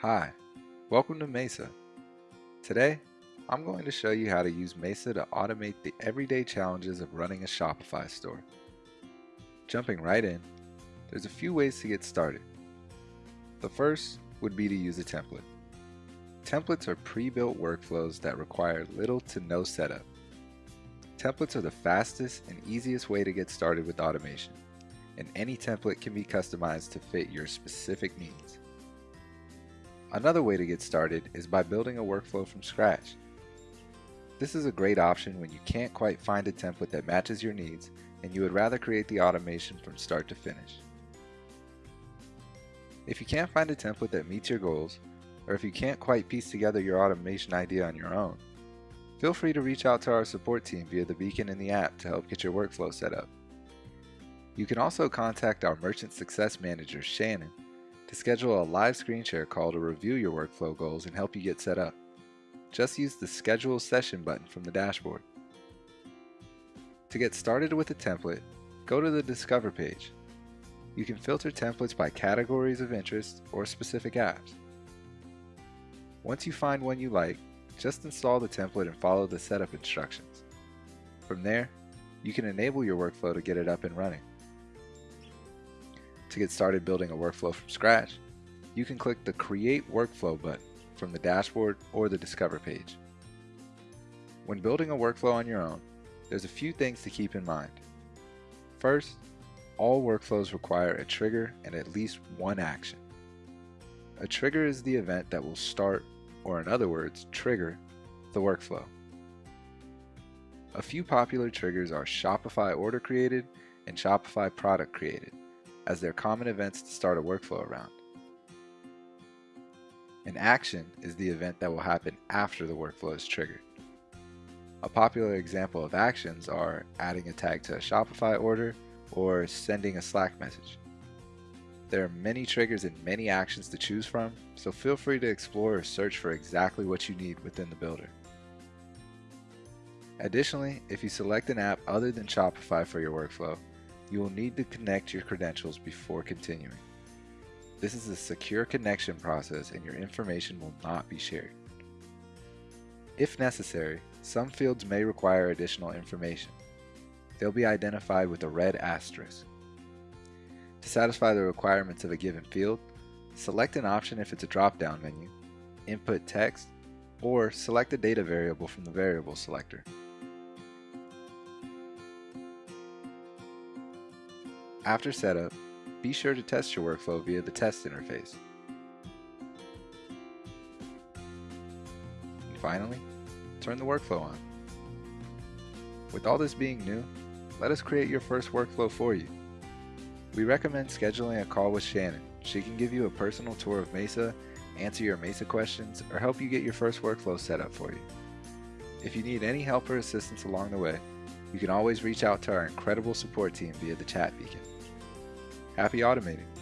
Hi, welcome to Mesa. Today, I'm going to show you how to use Mesa to automate the everyday challenges of running a Shopify store. Jumping right in, there's a few ways to get started. The first would be to use a template. Templates are pre-built workflows that require little to no setup. Templates are the fastest and easiest way to get started with automation, and any template can be customized to fit your specific needs. Another way to get started is by building a workflow from scratch. This is a great option when you can't quite find a template that matches your needs and you would rather create the automation from start to finish. If you can't find a template that meets your goals, or if you can't quite piece together your automation idea on your own, feel free to reach out to our support team via the beacon in the app to help get your workflow set up. You can also contact our Merchant Success Manager, Shannon, to schedule a live screen share call to review your workflow goals and help you get set up. Just use the Schedule Session button from the dashboard. To get started with a template, go to the Discover page. You can filter templates by categories of interest or specific apps. Once you find one you like, just install the template and follow the setup instructions. From there, you can enable your workflow to get it up and running. To get started building a workflow from scratch, you can click the Create Workflow button from the dashboard or the Discover page. When building a workflow on your own, there's a few things to keep in mind. First, all workflows require a trigger and at least one action. A trigger is the event that will start, or in other words, trigger, the workflow. A few popular triggers are Shopify order created and Shopify product created, as they're common events to start a workflow around. An action is the event that will happen after the workflow is triggered. A popular example of actions are adding a tag to a Shopify order or sending a Slack message. There are many triggers and many actions to choose from, so feel free to explore or search for exactly what you need within the builder. Additionally, if you select an app other than Shopify for your workflow, you will need to connect your credentials before continuing. This is a secure connection process and your information will not be shared. If necessary, some fields may require additional information. They'll be identified with a red asterisk. To satisfy the requirements of a given field, select an option if it's a drop-down menu, input text, or select a data variable from the variable selector. After setup, be sure to test your workflow via the test interface. And finally, turn the workflow on. With all this being new, let us create your first workflow for you. We recommend scheduling a call with Shannon. She can give you a personal tour of Mesa, answer your Mesa questions, or help you get your first workflow set up for you. If you need any help or assistance along the way, you can always reach out to our incredible support team via the chat beacon. Happy automating!